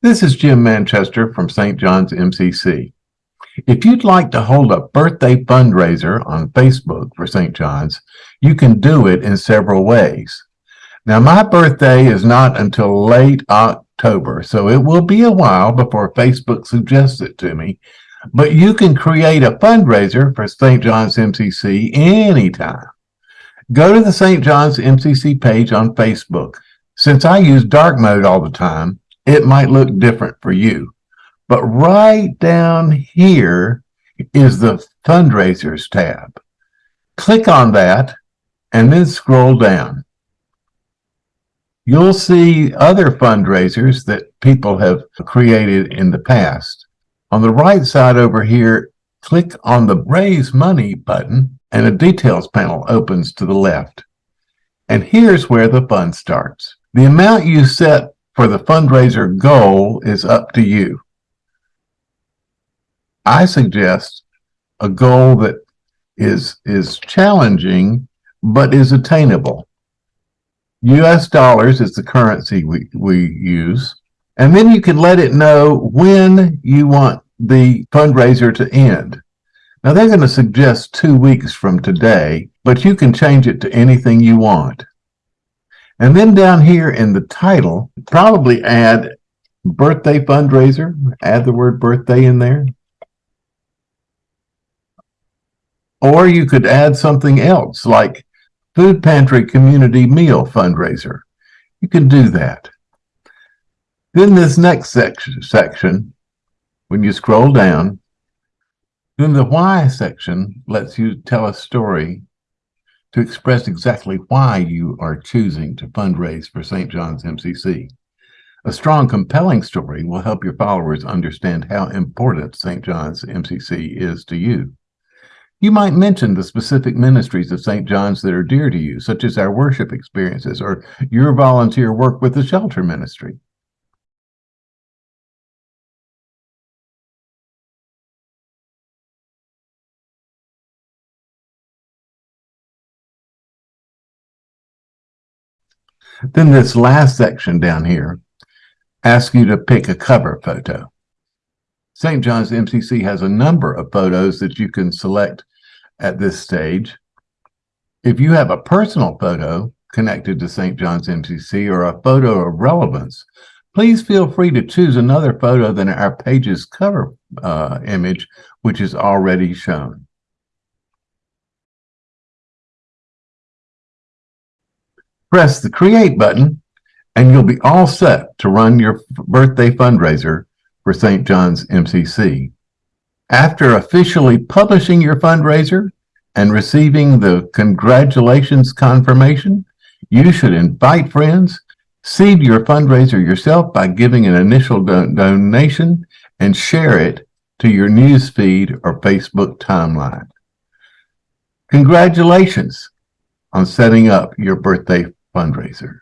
This is Jim Manchester from St. John's MCC. If you'd like to hold a birthday fundraiser on Facebook for St. John's, you can do it in several ways. Now, my birthday is not until late October, so it will be a while before Facebook suggests it to me, but you can create a fundraiser for St. John's MCC anytime. Go to the St. John's MCC page on Facebook. Since I use dark mode all the time, it might look different for you. But right down here is the fundraisers tab. Click on that and then scroll down. You'll see other fundraisers that people have created in the past. On the right side over here, click on the Raise Money button and a details panel opens to the left. And here's where the fun starts. The amount you set for the fundraiser goal is up to you. I suggest a goal that is, is challenging, but is attainable. US dollars is the currency we, we use. And then you can let it know when you want the fundraiser to end. Now they're going to suggest two weeks from today, but you can change it to anything you want. And then down here in the title, probably add birthday fundraiser, add the word birthday in there. Or you could add something else like food pantry community meal fundraiser. You can do that. Then this next section, section when you scroll down, then the why section lets you tell a story to express exactly why you are choosing to fundraise for St. John's MCC. A strong, compelling story will help your followers understand how important St. John's MCC is to you. You might mention the specific ministries of St. John's that are dear to you, such as our worship experiences or your volunteer work with the shelter ministry. Then this last section down here asks you to pick a cover photo. St. John's MCC has a number of photos that you can select at this stage. If you have a personal photo connected to St. John's MCC or a photo of relevance, please feel free to choose another photo than our page's cover uh, image, which is already shown. Press the Create button, and you'll be all set to run your birthday fundraiser for St. John's MCC. After officially publishing your fundraiser and receiving the congratulations confirmation, you should invite friends, seed your fundraiser yourself by giving an initial do donation, and share it to your news feed or Facebook timeline. Congratulations on setting up your birthday fundraiser.